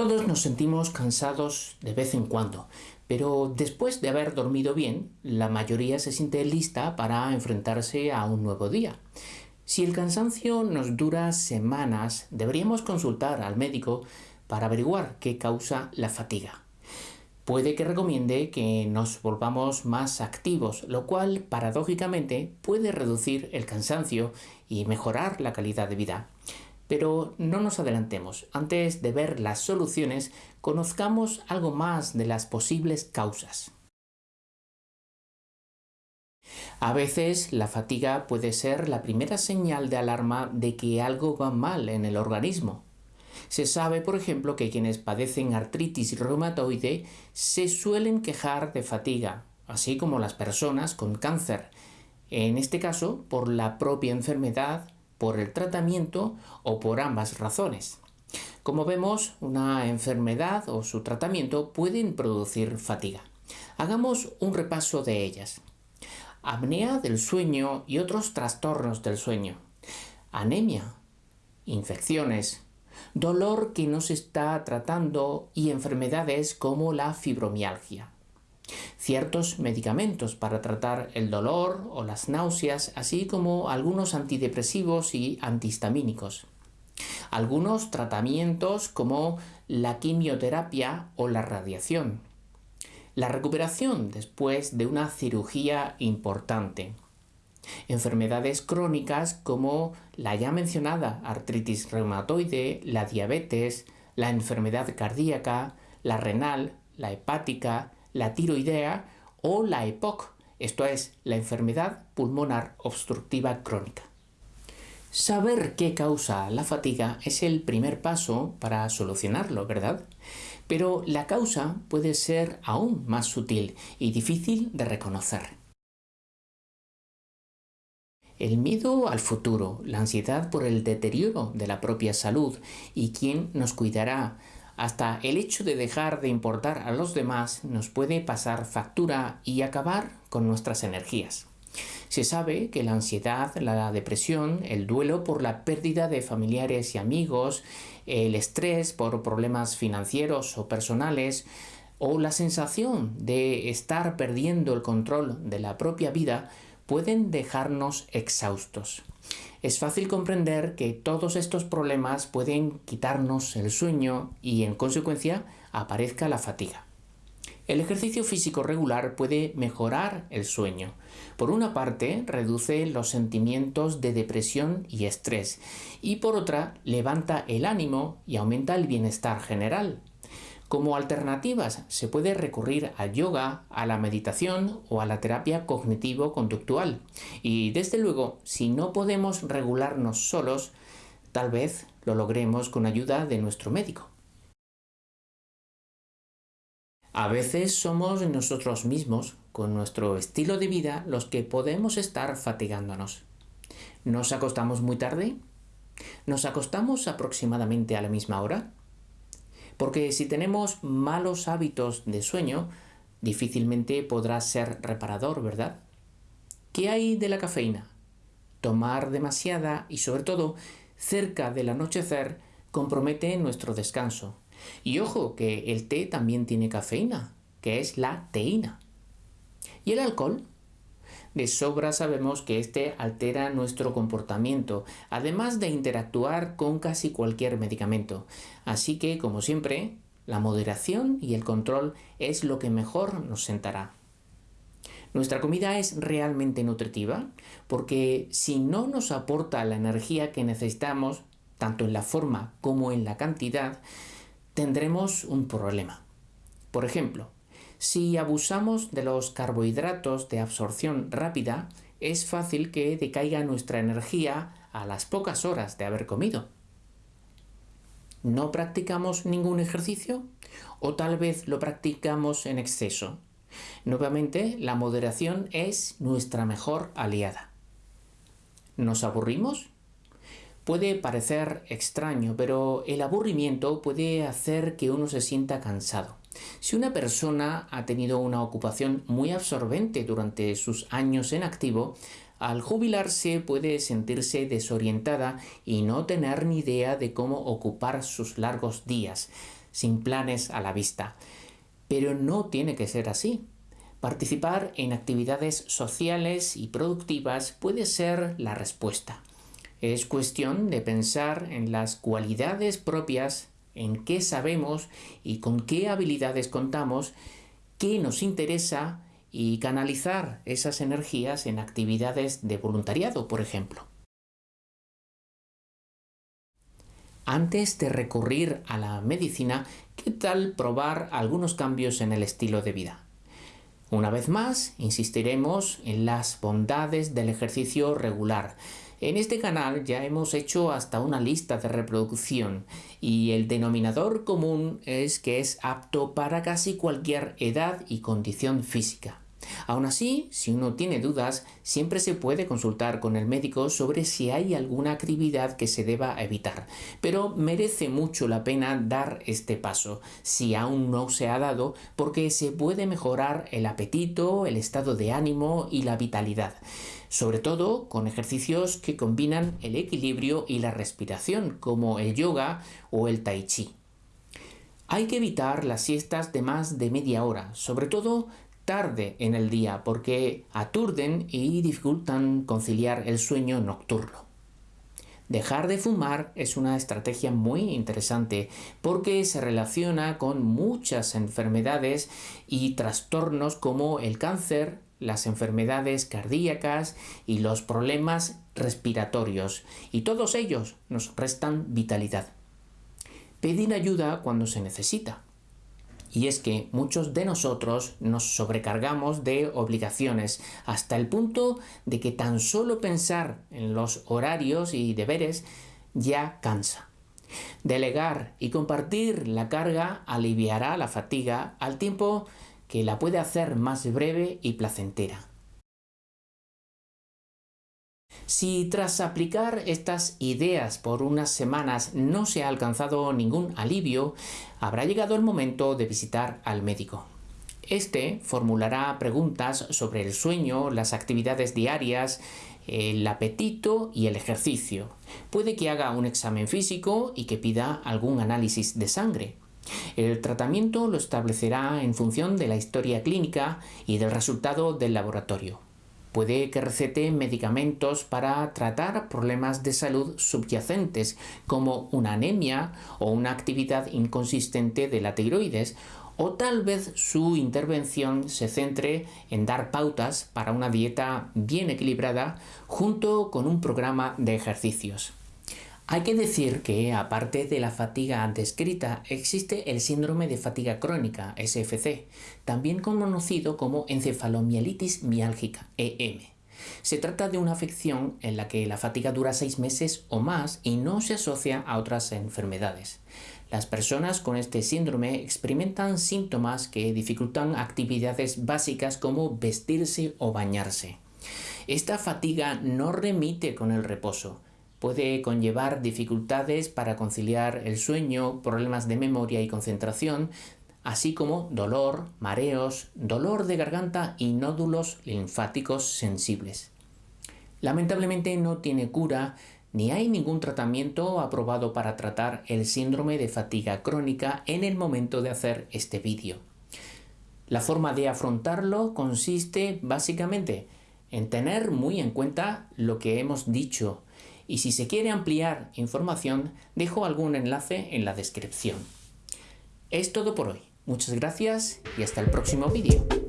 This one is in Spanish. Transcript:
Todos nos sentimos cansados de vez en cuando, pero después de haber dormido bien, la mayoría se siente lista para enfrentarse a un nuevo día. Si el cansancio nos dura semanas, deberíamos consultar al médico para averiguar qué causa la fatiga. Puede que recomiende que nos volvamos más activos, lo cual paradójicamente puede reducir el cansancio y mejorar la calidad de vida. Pero no nos adelantemos. Antes de ver las soluciones, conozcamos algo más de las posibles causas. A veces la fatiga puede ser la primera señal de alarma de que algo va mal en el organismo. Se sabe, por ejemplo, que quienes padecen artritis reumatoide se suelen quejar de fatiga, así como las personas con cáncer, en este caso por la propia enfermedad por el tratamiento o por ambas razones. Como vemos, una enfermedad o su tratamiento pueden producir fatiga. Hagamos un repaso de ellas. Apnea del sueño y otros trastornos del sueño. Anemia, infecciones, dolor que no se está tratando y enfermedades como la fibromialgia ciertos medicamentos para tratar el dolor o las náuseas, así como algunos antidepresivos y antihistamínicos. Algunos tratamientos como la quimioterapia o la radiación. La recuperación después de una cirugía importante. Enfermedades crónicas como la ya mencionada artritis reumatoide, la diabetes, la enfermedad cardíaca, la renal, la hepática, la tiroidea o la EPOC, esto es, la enfermedad pulmonar obstructiva crónica. Saber qué causa la fatiga es el primer paso para solucionarlo, ¿verdad? Pero la causa puede ser aún más sutil y difícil de reconocer. El miedo al futuro, la ansiedad por el deterioro de la propia salud y quién nos cuidará, hasta el hecho de dejar de importar a los demás nos puede pasar factura y acabar con nuestras energías. Se sabe que la ansiedad, la depresión, el duelo por la pérdida de familiares y amigos, el estrés por problemas financieros o personales, o la sensación de estar perdiendo el control de la propia vida pueden dejarnos exhaustos. Es fácil comprender que todos estos problemas pueden quitarnos el sueño y en consecuencia aparezca la fatiga. El ejercicio físico regular puede mejorar el sueño. Por una parte, reduce los sentimientos de depresión y estrés y por otra, levanta el ánimo y aumenta el bienestar general. Como alternativas se puede recurrir al yoga, a la meditación o a la terapia cognitivo-conductual. Y desde luego, si no podemos regularnos solos, tal vez lo logremos con ayuda de nuestro médico. A veces somos nosotros mismos, con nuestro estilo de vida, los que podemos estar fatigándonos. ¿Nos acostamos muy tarde? ¿Nos acostamos aproximadamente a la misma hora? Porque si tenemos malos hábitos de sueño, difícilmente podrá ser reparador, ¿verdad? ¿Qué hay de la cafeína? Tomar demasiada y sobre todo cerca del anochecer compromete nuestro descanso. Y ojo que el té también tiene cafeína, que es la teína. ¿Y el alcohol? De sobra sabemos que este altera nuestro comportamiento, además de interactuar con casi cualquier medicamento. Así que, como siempre, la moderación y el control es lo que mejor nos sentará. Nuestra comida es realmente nutritiva porque si no nos aporta la energía que necesitamos, tanto en la forma como en la cantidad, tendremos un problema. Por ejemplo, si abusamos de los carbohidratos de absorción rápida, es fácil que decaiga nuestra energía a las pocas horas de haber comido. ¿No practicamos ningún ejercicio? ¿O tal vez lo practicamos en exceso? Nuevamente, la moderación es nuestra mejor aliada. ¿Nos aburrimos? Puede parecer extraño, pero el aburrimiento puede hacer que uno se sienta cansado. Si una persona ha tenido una ocupación muy absorbente durante sus años en activo, al jubilarse puede sentirse desorientada y no tener ni idea de cómo ocupar sus largos días. sin planes a la vista. Pero no tiene que ser así. Participar en actividades sociales y productivas puede ser la respuesta. Es cuestión de pensar en las cualidades propias, en qué sabemos y con qué habilidades contamos, qué nos interesa y canalizar esas energías en actividades de voluntariado, por ejemplo. Antes de recurrir a la medicina, ¿qué tal probar algunos cambios en el estilo de vida? Una vez más, insistiremos en las bondades del ejercicio regular. En este canal ya hemos hecho hasta una lista de reproducción y el denominador común es que es apto para casi cualquier edad y condición física. Aún así, si uno tiene dudas, siempre se puede consultar con el médico sobre si hay alguna actividad que se deba evitar, pero merece mucho la pena dar este paso, si aún no se ha dado, porque se puede mejorar el apetito, el estado de ánimo y la vitalidad sobre todo con ejercicios que combinan el equilibrio y la respiración, como el yoga o el tai chi. Hay que evitar las siestas de más de media hora, sobre todo tarde en el día porque aturden y dificultan conciliar el sueño nocturno. Dejar de fumar es una estrategia muy interesante porque se relaciona con muchas enfermedades y trastornos como el cáncer, las enfermedades cardíacas y los problemas respiratorios, y todos ellos nos restan vitalidad. Pedir ayuda cuando se necesita. Y es que muchos de nosotros nos sobrecargamos de obligaciones hasta el punto de que tan solo pensar en los horarios y deberes ya cansa. Delegar y compartir la carga aliviará la fatiga al tiempo que la puede hacer más breve y placentera. Si tras aplicar estas ideas por unas semanas no se ha alcanzado ningún alivio, habrá llegado el momento de visitar al médico. Este formulará preguntas sobre el sueño, las actividades diarias, el apetito y el ejercicio. Puede que haga un examen físico y que pida algún análisis de sangre. El tratamiento lo establecerá en función de la historia clínica y del resultado del laboratorio. Puede que recete medicamentos para tratar problemas de salud subyacentes como una anemia o una actividad inconsistente de la tiroides o tal vez su intervención se centre en dar pautas para una dieta bien equilibrada junto con un programa de ejercicios. Hay que decir que, aparte de la fatiga descrita, existe el síndrome de fatiga crónica, SFC, también conocido como encefalomielitis miálgica, EM. Se trata de una afección en la que la fatiga dura seis meses o más y no se asocia a otras enfermedades. Las personas con este síndrome experimentan síntomas que dificultan actividades básicas como vestirse o bañarse. Esta fatiga no remite con el reposo, puede conllevar dificultades para conciliar el sueño, problemas de memoria y concentración, así como dolor, mareos, dolor de garganta y nódulos linfáticos sensibles. Lamentablemente no tiene cura ni hay ningún tratamiento aprobado para tratar el síndrome de fatiga crónica en el momento de hacer este vídeo. La forma de afrontarlo consiste básicamente en tener muy en cuenta lo que hemos dicho y si se quiere ampliar información dejo algún enlace en la descripción. Es todo por hoy. Muchas gracias y hasta el próximo vídeo.